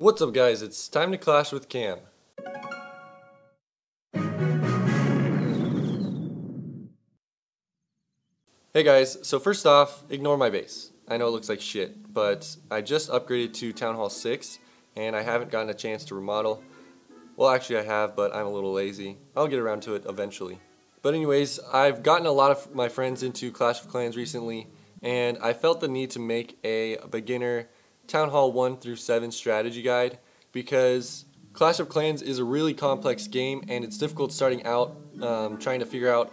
What's up guys, it's time to clash with Cam. Hey guys, so first off, ignore my base. I know it looks like shit, but I just upgraded to Town Hall 6 and I haven't gotten a chance to remodel. Well actually I have, but I'm a little lazy. I'll get around to it eventually. But anyways, I've gotten a lot of my friends into Clash of Clans recently and I felt the need to make a beginner Town Hall 1 through 7 strategy guide because Clash of Clans is a really complex game and it's difficult starting out um, trying to figure out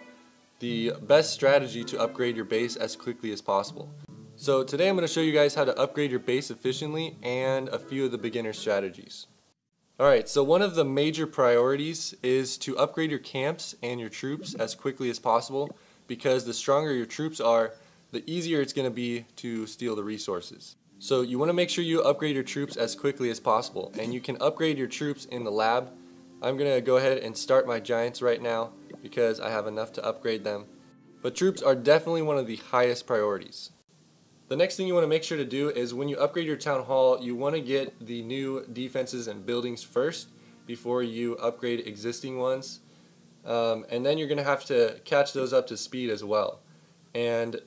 the best strategy to upgrade your base as quickly as possible. So today I'm going to show you guys how to upgrade your base efficiently and a few of the beginner strategies. Alright, so one of the major priorities is to upgrade your camps and your troops as quickly as possible because the stronger your troops are, the easier it's going to be to steal the resources. So you want to make sure you upgrade your troops as quickly as possible and you can upgrade your troops in the lab. I'm going to go ahead and start my giants right now because I have enough to upgrade them. But troops are definitely one of the highest priorities. The next thing you want to make sure to do is when you upgrade your town hall, you want to get the new defenses and buildings first before you upgrade existing ones. Um, and then you're going to have to catch those up to speed as well. And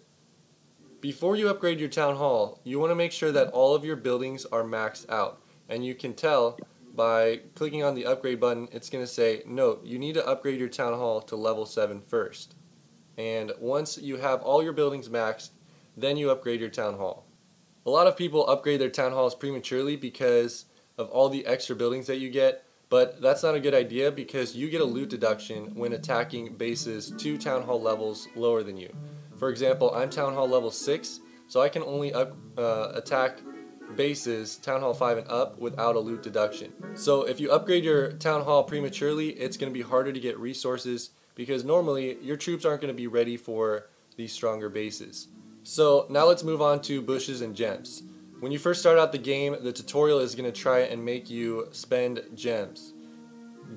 before you upgrade your town hall, you want to make sure that all of your buildings are maxed out. And you can tell by clicking on the upgrade button, it's going to say, note, you need to upgrade your town hall to level 7 first. And once you have all your buildings maxed, then you upgrade your town hall. A lot of people upgrade their town halls prematurely because of all the extra buildings that you get, but that's not a good idea because you get a loot deduction when attacking bases two town hall levels lower than you. For example, I'm Town Hall level 6, so I can only up, uh, attack bases Town Hall 5 and up without a loot deduction. So if you upgrade your Town Hall prematurely, it's going to be harder to get resources because normally your troops aren't going to be ready for these stronger bases. So now let's move on to bushes and gems. When you first start out the game, the tutorial is going to try and make you spend gems.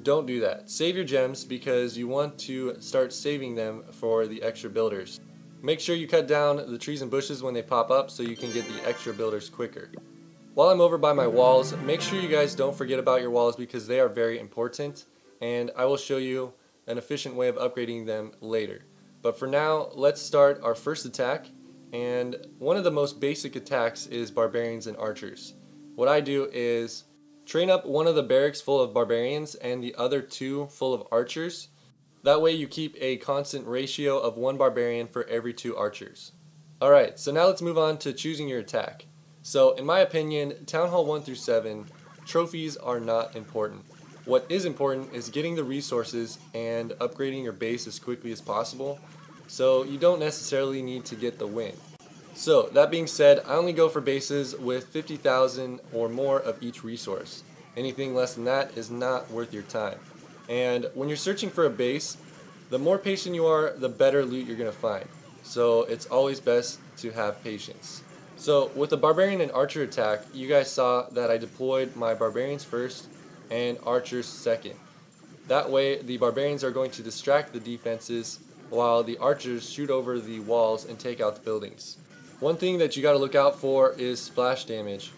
Don't do that. Save your gems because you want to start saving them for the extra builders. Make sure you cut down the trees and bushes when they pop up so you can get the extra builders quicker. While I'm over by my walls, make sure you guys don't forget about your walls because they are very important and I will show you an efficient way of upgrading them later. But for now, let's start our first attack and one of the most basic attacks is barbarians and archers. What I do is train up one of the barracks full of barbarians and the other two full of archers that way you keep a constant ratio of one barbarian for every two archers. Alright, so now let's move on to choosing your attack. So in my opinion, Town Hall 1 through 7, trophies are not important. What is important is getting the resources and upgrading your base as quickly as possible, so you don't necessarily need to get the win. So that being said, I only go for bases with 50,000 or more of each resource. Anything less than that is not worth your time. And when you're searching for a base, the more patient you are, the better loot you're going to find. So it's always best to have patience. So with the Barbarian and Archer attack, you guys saw that I deployed my Barbarians first and Archers second. That way the Barbarians are going to distract the defenses while the Archers shoot over the walls and take out the buildings. One thing that you got to look out for is splash damage.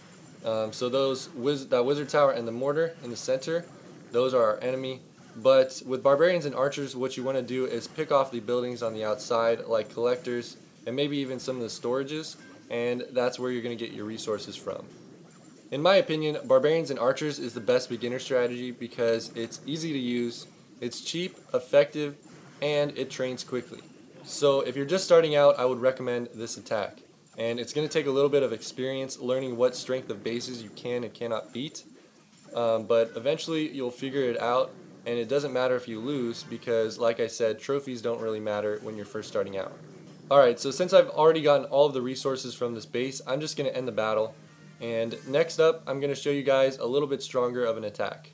Um, so those wiz that Wizard Tower and the Mortar in the center, those are our enemy. But with barbarians and archers, what you want to do is pick off the buildings on the outside, like collectors, and maybe even some of the storages, and that's where you're going to get your resources from. In my opinion, barbarians and archers is the best beginner strategy because it's easy to use, it's cheap, effective, and it trains quickly. So if you're just starting out, I would recommend this attack. And it's going to take a little bit of experience learning what strength of bases you can and cannot beat. Um, but eventually you'll figure it out and it doesn't matter if you lose because like I said trophies don't really matter when you're first starting out. Alright so since I've already gotten all of the resources from this base I'm just going to end the battle and next up I'm going to show you guys a little bit stronger of an attack.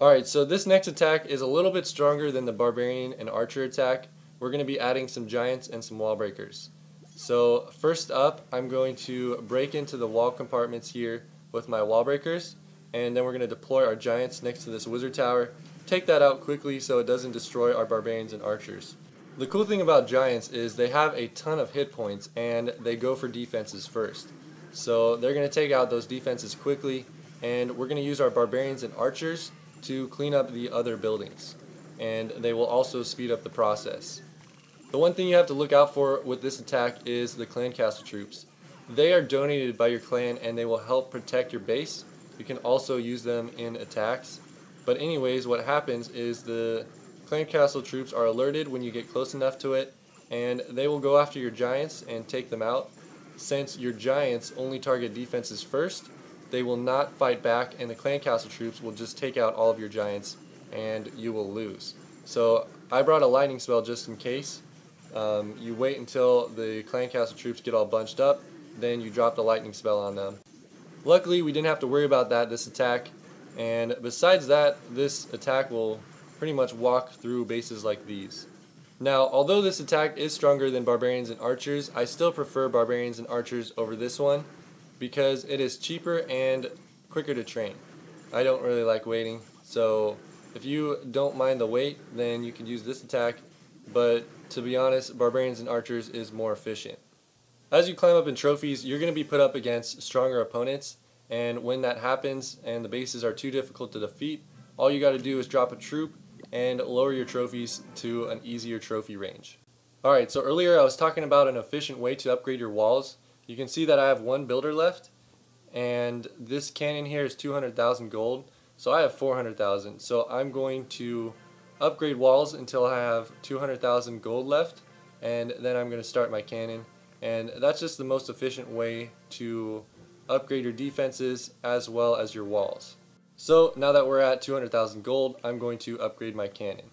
Alright so this next attack is a little bit stronger than the barbarian and archer attack. We're going to be adding some giants and some wall breakers. So first up I'm going to break into the wall compartments here with my wall breakers and then we're going to deploy our giants next to this wizard tower take that out quickly so it doesn't destroy our barbarians and archers. The cool thing about giants is they have a ton of hit points and they go for defenses first. So they're going to take out those defenses quickly and we're going to use our barbarians and archers to clean up the other buildings and they will also speed up the process. The one thing you have to look out for with this attack is the clan castle troops. They are donated by your clan and they will help protect your base. You can also use them in attacks. But anyways, what happens is the clan castle troops are alerted when you get close enough to it and they will go after your giants and take them out. Since your giants only target defenses first, they will not fight back and the clan castle troops will just take out all of your giants and you will lose. So I brought a lightning spell just in case. Um, you wait until the clan castle troops get all bunched up, then you drop the lightning spell on them. Luckily we didn't have to worry about that this attack and besides that this attack will pretty much walk through bases like these. Now although this attack is stronger than barbarians and archers I still prefer barbarians and archers over this one because it is cheaper and quicker to train. I don't really like waiting so if you don't mind the wait, then you can use this attack, but to be honest, Barbarians and Archers is more efficient. As you climb up in trophies, you're going to be put up against stronger opponents, and when that happens and the bases are too difficult to defeat, all you got to do is drop a troop and lower your trophies to an easier trophy range. Alright, so earlier I was talking about an efficient way to upgrade your walls. You can see that I have one builder left, and this cannon here is 200,000 gold. So I have 400,000. So I'm going to upgrade walls until I have 200,000 gold left and then I'm going to start my cannon. And that's just the most efficient way to upgrade your defenses as well as your walls. So now that we're at 200,000 gold, I'm going to upgrade my cannon.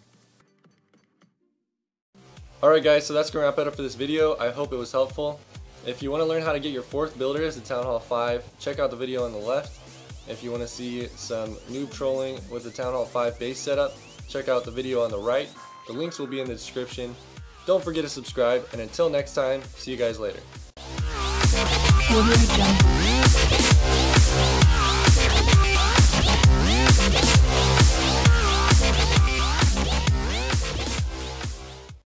Alright guys, so that's going to wrap it up for this video. I hope it was helpful. If you want to learn how to get your fourth builder as a Town Hall 5, check out the video on the left. If you want to see some noob trolling with the Town Hall 5 base setup, check out the video on the right. The links will be in the description. Don't forget to subscribe, and until next time, see you guys later.